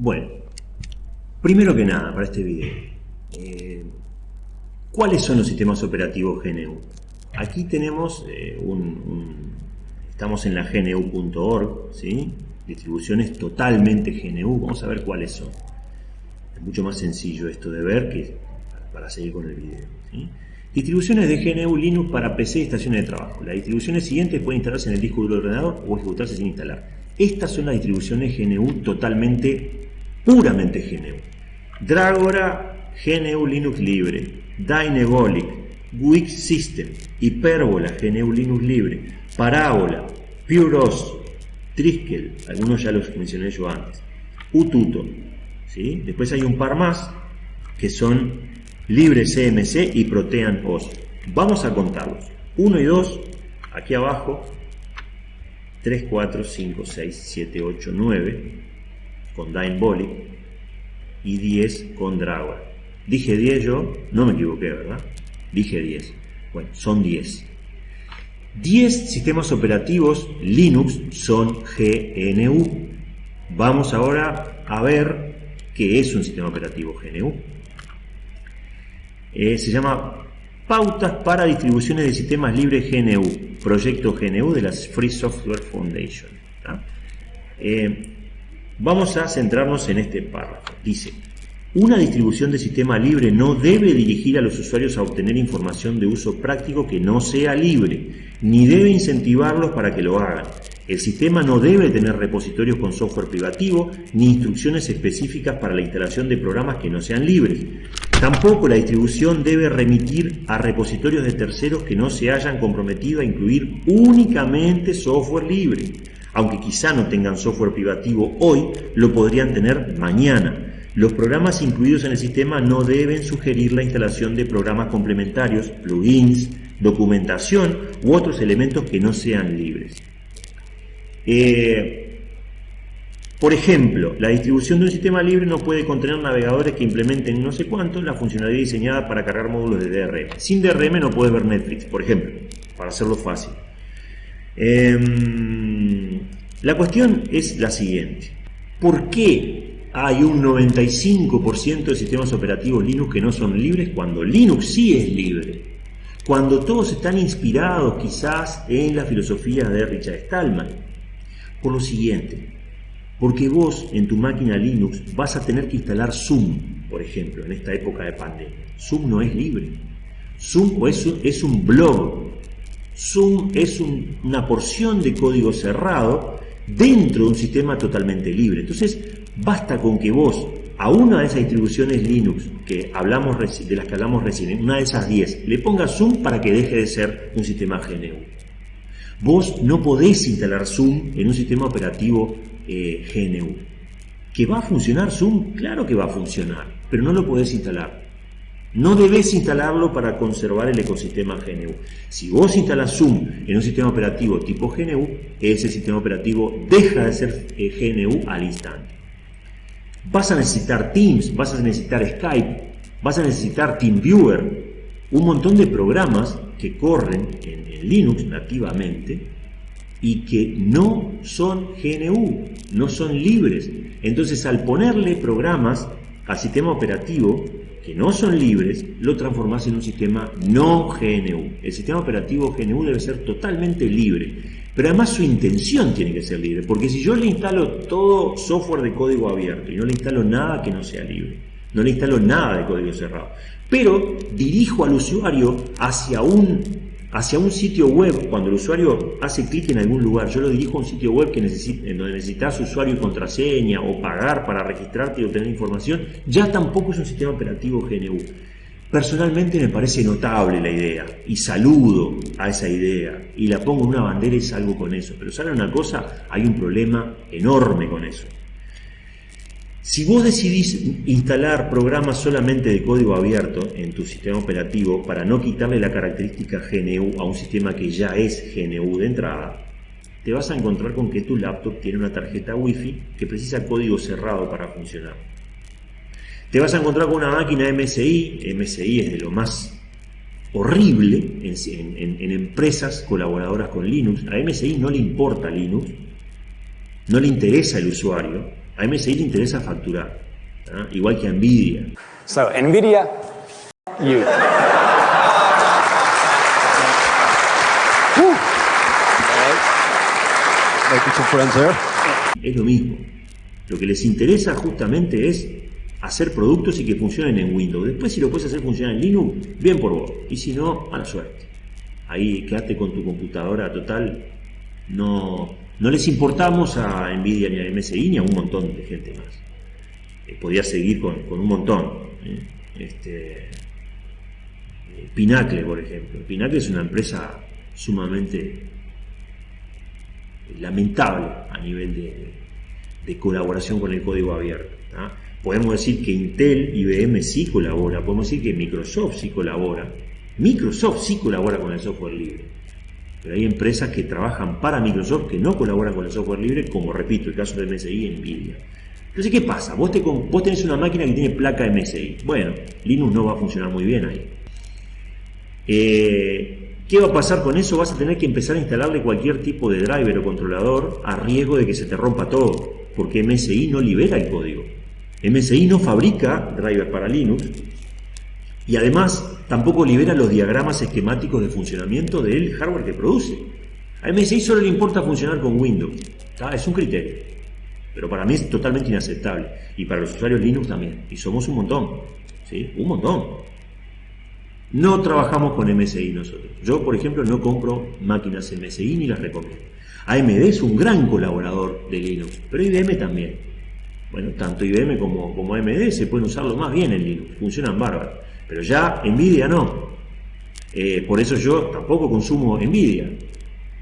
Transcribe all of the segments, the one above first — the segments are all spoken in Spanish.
Bueno, primero que nada, para este video, eh, ¿cuáles son los sistemas operativos GNU? Aquí tenemos eh, un, estamos en la gnu.org, ¿sí? distribuciones totalmente GNU, vamos a ver cuáles son. Es mucho más sencillo esto de ver que para seguir con el video. Distribuciones de GNU Linux para PC y estaciones de trabajo. Las distribuciones siguientes pueden instalarse en el disco duro del ordenador o ejecutarse sin instalar. Estas son las distribuciones GNU totalmente, puramente GNU. Dragora, GNU Linux libre. Dynebolic, Wix System, Hyperbola, GNU Linux libre. Parábola, PureOS, Triskel, algunos ya los mencioné yo antes. Ututo. ¿sí? Después hay un par más que son Libre CMC y Protean OS. Vamos a contarlos. 1 y 2, aquí abajo, 3, 4, 5, 6, 7, 8, 9 con Dynebolic y 10 con Dragora. Dije 10 yo, no me equivoqué, ¿verdad? Dije 10. Bueno, son 10. 10 sistemas operativos Linux son GNU. Vamos ahora a ver qué es un sistema operativo GNU. Eh, se llama Pautas para distribuciones de sistemas libres GNU, proyecto GNU de la Free Software Foundation. Vamos a centrarnos en este párrafo. Dice, una distribución de sistema libre no debe dirigir a los usuarios a obtener información de uso práctico que no sea libre, ni debe incentivarlos para que lo hagan. El sistema no debe tener repositorios con software privativo ni instrucciones específicas para la instalación de programas que no sean libres. Tampoco la distribución debe remitir a repositorios de terceros que no se hayan comprometido a incluir únicamente software libre. Aunque quizá no tengan software privativo hoy, lo podrían tener mañana. Los programas incluidos en el sistema no deben sugerir la instalación de programas complementarios, plugins, documentación u otros elementos que no sean libres. Eh, por ejemplo, la distribución de un sistema libre no puede contener navegadores que implementen no sé cuánto la funcionalidad diseñada para cargar módulos de DRM. Sin DRM no puedes ver Netflix, por ejemplo, para hacerlo fácil. Em, la cuestión es la siguiente. ¿Por qué hay un 95% de sistemas operativos Linux que no son libres cuando Linux sí es libre? Cuando todos están inspirados quizás en la filosofía de Richard Stallman. Por lo siguiente, porque vos en tu máquina Linux vas a tener que instalar Zoom, por ejemplo, en esta época de pandemia. Zoom no es libre. Zoom es un, blog. Zoom es una porción de código cerrado dentro de un sistema totalmente libre. Entonces, basta con que vos a una de esas distribuciones Linux que hablamos de las que hablamos recién, una de esas 10, le pongas Zoom para que deje de ser un sistema GNU. Vos no podés instalar Zoom en un sistema operativo eh, GNU. ¿Que va a funcionar Zoom? Claro que va a funcionar, pero no lo podés instalar. No debes instalarlo para conservar el ecosistema GNU. Si vos instalas Zoom en un sistema operativo tipo GNU, ese sistema operativo deja de ser eh, GNU al instante. Vas a necesitar Teams, vas a necesitar Skype, vas a necesitar TeamViewer, un montón de programas que corren en Linux nativamente y que no son GNU, no son libres. Entonces al ponerle programas al sistema operativo que no son libres, lo transformas en un sistema no GNU. El sistema operativo GNU debe ser totalmente libre, pero además su intención tiene que ser libre, porque si yo le instalo todo software de código abierto y no le instalo nada que no sea libre, no le instalo nada de código cerrado, pero dirijo al usuario hacia un hacia un sitio web, cuando el usuario hace clic en algún lugar, yo lo dirijo a un sitio web que necesite, en donde necesitas usuario y contraseña o pagar para registrarte y obtener información, ya tampoco es un sistema operativo GNU. Personalmente me parece notable la idea y saludo a esa idea y la pongo en una bandera y salgo con eso. Pero ¿saben una cosa? Hay un problema enorme con eso. Si vos decidís instalar programas solamente de código abierto en tu sistema operativo para no quitarle la característica GNU a un sistema que ya es GNU de entrada, te vas a encontrar con que tu laptop tiene una tarjeta Wi-Fi que precisa código cerrado para funcionar. Te vas a encontrar con una máquina MSI, MSI es de lo más horrible en, en empresas colaboradoras con Linux. A MSI no le importa Linux, no le interesa el usuario, A MSI le interesa facturar, ¿ah? igual que a Nvidia. So, NVIDIA, you. Es lo mismo. Lo que les interesa justamente es hacer productos y que funcionen en Windows. Después si lo puedes hacer funcionar en Linux, bien por vos. Y si no, mala suerte. Ahí quédate con tu computadora total. No, no les importamos a Nvidia ni a MSI ni a un montón de gente más. Eh, podía seguir con, un montón. ¿eh? Este, eh, Pinacle, por ejemplo. Pinacle es una empresa sumamente lamentable a nivel de, colaboración con el código abierto. Podemos decir que Intel, IBM sí colabora, podemos decir que Microsoft sí colabora. Microsoft sí colabora con el software libre. Pero hay empresas que trabajan para Microsoft que no colaboran con el software libre, como repito, el caso de MSI y Nvidia. Entonces, ¿qué pasa? Vos, te, vos tenés una máquina que tiene placa MSI. Bueno, Linux no va a funcionar muy bien ahí. Eh, ¿Qué va a pasar con eso? Vas a tener que empezar a instalarle cualquier tipo de driver o controlador a riesgo de que se te rompa todo, porque MSI no libera el código. MSI no fabrica driver para Linux y además tampoco libera los diagramas esquemáticos de funcionamiento del hardware que produce. A MSI solo le importa funcionar con Windows. Es un criterio. Pero para mí es totalmente inaceptable. Y para los usuarios Linux también. Y somos un montón. ¿Sí? Un montón. No trabajamos con MSI nosotros. Yo, por ejemplo, no compro máquinas MSI ni las recomiendo. AMD es un gran colaborador de Linux, pero IBM también. Bueno, tanto IBM como, como AMD se pueden usarlo más bien en Linux, funcionan bárbaros. Pero ya Nvidia no. Eh, por eso yo tampoco consumo Nvidia.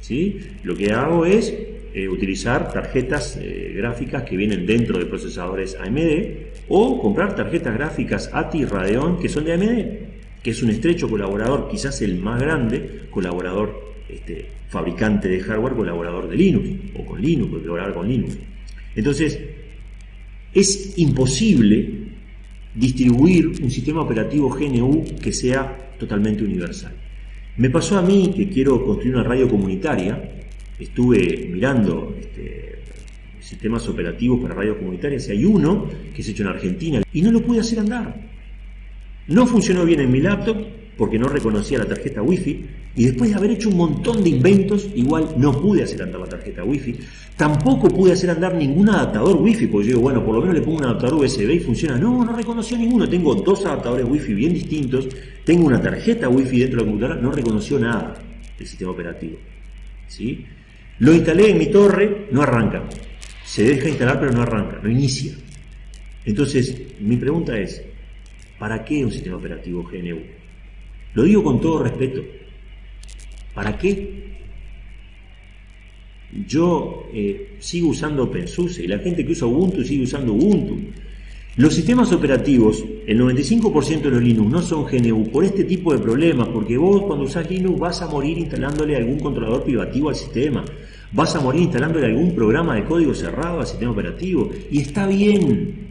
¿sí? Lo que hago es eh, utilizar tarjetas eh, gráficas que vienen dentro de procesadores AMD o comprar tarjetas gráficas ATI Radeon que son de AMD que es un estrecho colaborador, quizás el más grande colaborador, este, fabricante de hardware, colaborador de Linux, o con Linux, colaborar con Linux. Entonces, es imposible distribuir un sistema operativo GNU que sea totalmente universal. Me pasó a mí que quiero construir una radio comunitaria, estuve mirando este, sistemas operativos para radios comunitarias y hay uno que se hecho en Argentina y no lo pude hacer andar. No funcionó bien en mi laptop porque no reconocía la tarjeta Wi-Fi y después de haber hecho un montón de inventos, igual no pude hacer andar la tarjeta Wi-Fi. Tampoco pude hacer andar ningún adaptador Wi-Fi, porque yo digo, bueno, por lo menos le pongo un adaptador USB y funciona. No, no reconoció ninguno. Tengo dos adaptadores Wi-Fi bien distintos, tengo una tarjeta Wi-Fi dentro de la computadora, no reconoció nada el sistema operativo. ¿Sí? Lo instalé en mi torre, no arranca. Se deja instalar pero no arranca, no inicia. Entonces, mi pregunta es, ¿Para qué un sistema operativo GNU? Lo digo con todo respeto. ¿Para qué? Yo eh, sigo usando OpenSUSE y la gente que usa Ubuntu sigue usando Ubuntu. Los sistemas operativos, el 95% de los Linux no son GNU por este tipo de problemas, porque vos cuando usás Linux vas a morir instalándole algún controlador privativo al sistema, vas a morir instalándole algún programa de código cerrado al sistema operativo, y está bien,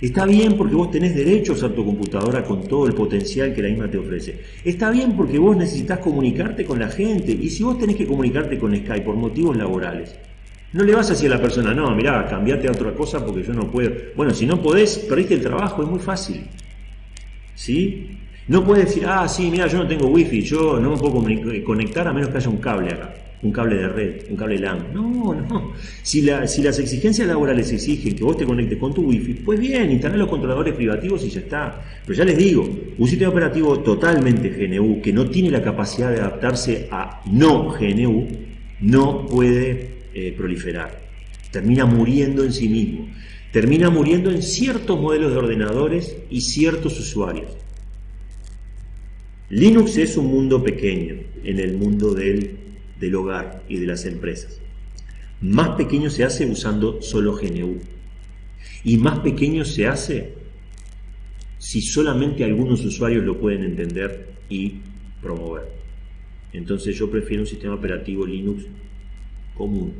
Está bien porque vos tenés derecho a tu computadora con todo el potencial que la misma te ofrece. Está bien porque vos necesitas comunicarte con la gente. Y si vos tenés que comunicarte con Skype por motivos laborales, no le vas a decir a la persona, no, mirá, cambiate a otra cosa porque yo no puedo. Bueno, si no podés, perdiste el trabajo, es muy fácil. ¿Sí? No puedes decir, ah, sí, mira, yo no tengo wifi, yo no me puedo conectar a menos que haya un cable acá un cable de red, un cable LAN. No, no. Si, si las exigencias laborales exigen que vos te conectes con tu wifi, pues bien, instalar los controladores privativos y ya está. Pero ya les digo, un sistema operativo totalmente GNU que no tiene la capacidad de adaptarse a no GNU, no puede eh, proliferar. Termina muriendo en sí mismo. Termina muriendo en ciertos modelos de ordenadores y ciertos usuarios. Linux es un mundo pequeño en el mundo del del hogar y de las empresas. Más pequeño se hace usando solo GNU. Y más pequeño se hace si solamente algunos usuarios lo pueden entender y promover. Entonces yo prefiero un sistema operativo Linux común,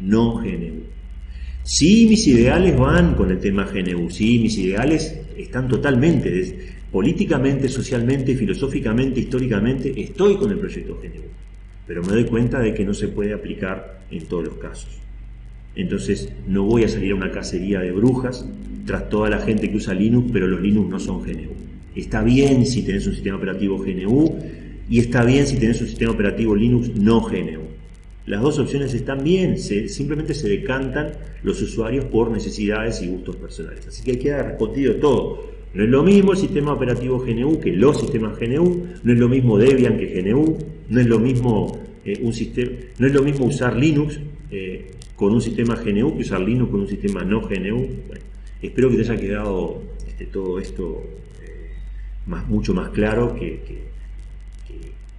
no GNU. Sí, mis ideales van con el tema GNU, sí, mis ideales están totalmente, políticamente, socialmente, filosóficamente, históricamente, estoy con el proyecto GNU pero me doy cuenta de que no se puede aplicar en todos los casos. Entonces no voy a salir a una cacería de brujas tras toda la gente que usa Linux, pero los Linux no son GNU. Está bien si tenés un sistema operativo GNU y está bien si tenés un sistema operativo Linux no GNU. Las dos opciones están bien, simplemente se decantan los usuarios por necesidades y gustos personales. Así que hay que dar respondido todo. No es lo mismo el sistema operativo GNU que los sistemas GNU, no es lo mismo Debian que GNU, no es lo mismo eh, un sistema, no es lo mismo usar Linux eh, con un sistema GNU que usar Linux con un sistema no GNU. espero que te haya quedado este, todo esto eh, más, mucho más claro que,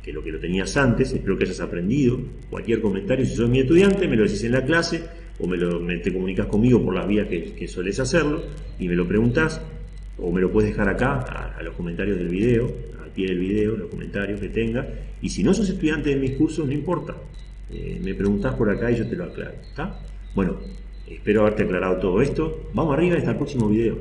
que, lo que lo tenías antes. Espero que hayas aprendido. Cualquier comentario, si sos mi estudiante, me lo decís en la clase o me, lo, te comunicas conmigo por las vías que, que sueles hacerlo y me lo preguntas o me lo puedes dejar acá a, los comentarios del video, al pie del video, los comentarios que tenga. Y si no sos estudiante de mis cursos, no importa. Eh, me preguntás por acá y yo te lo aclaro. ¿Está? Bueno, espero haberte aclarado todo esto. Vamos arriba hasta el próximo video.